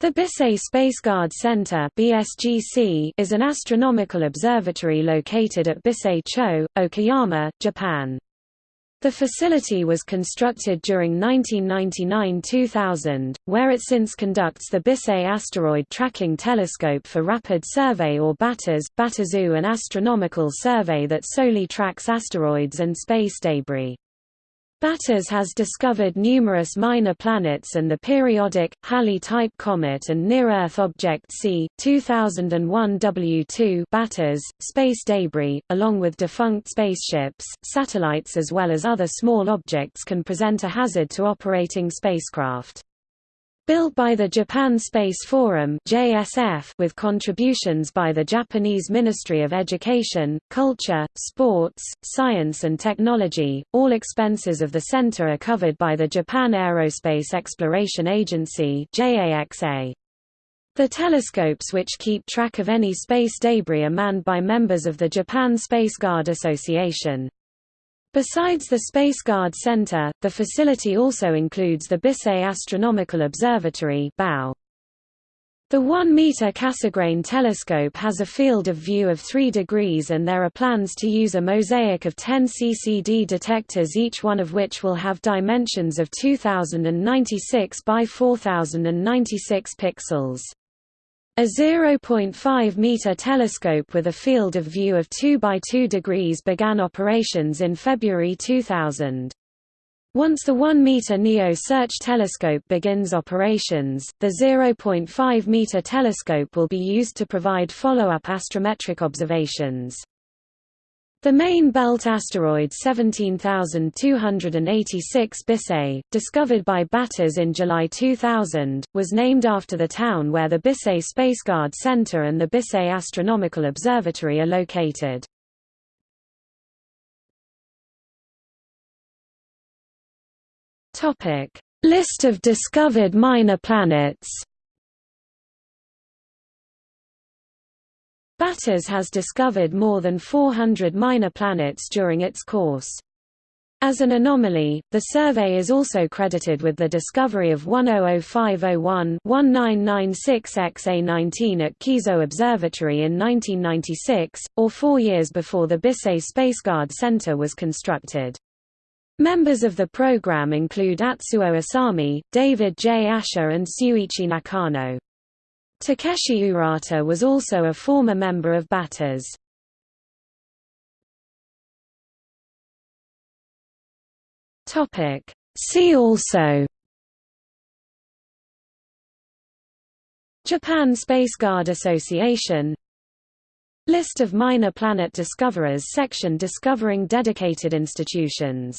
The Bisei Spaceguard Center (BSGC) is an astronomical observatory located at Bisei-cho, Okayama, Japan. The facility was constructed during 1999–2000, where it since conducts the Bisei Asteroid Tracking Telescope for Rapid Survey or BATRS, Batazu an astronomical survey that solely tracks asteroids and space debris. BATRS has discovered numerous minor planets and the periodic, Halley-type comet and near-Earth object C, 2001 W2 BATRS, space debris, along with defunct spaceships, satellites as well as other small objects can present a hazard to operating spacecraft. Built by the Japan Space Forum with contributions by the Japanese Ministry of Education, Culture, Sports, Science and Technology, all expenses of the center are covered by the Japan Aerospace Exploration Agency. The telescopes which keep track of any space debris are manned by members of the Japan Space Guard Association. Besides the Spaceguard Center, the facility also includes the Bisei Astronomical Observatory The 1-meter Cassegrain telescope has a field of view of 3 degrees and there are plans to use a mosaic of 10 CCD detectors each one of which will have dimensions of 2096 by 4096 pixels. A 0.5-meter telescope with a field of view of 2 by 2 degrees began operations in February 2000. Once the 1-meter NEO Search telescope begins operations, the 0.5-meter telescope will be used to provide follow-up astrometric observations. The main belt asteroid 17286 Bisei, discovered by Batters in July 2000, was named after the town where the Bisei Spaceguard Center and the Bisei Astronomical Observatory are located. List of discovered minor planets BATRS has discovered more than 400 minor planets during its course. As an anomaly, the survey is also credited with the discovery of 100501-1996XA19 at Kiso Observatory in 1996, or four years before the Bisei Spaceguard Center was constructed. Members of the program include Atsuo Asami, David J. Asher and Shuichi Nakano. Takeshi Urata was also a former member of BATRS. See also Japan Space Guard Association List of minor planet discoverers section discovering dedicated institutions